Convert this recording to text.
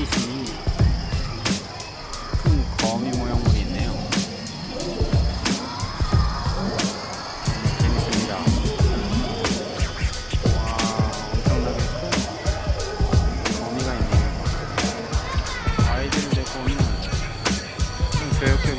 핏이 큰 거미 모형물이 있네요. 재밌습니다. 와 엄청나게 큰 거미가 있네요. 아이들을 데리고 오면 좀 교육적인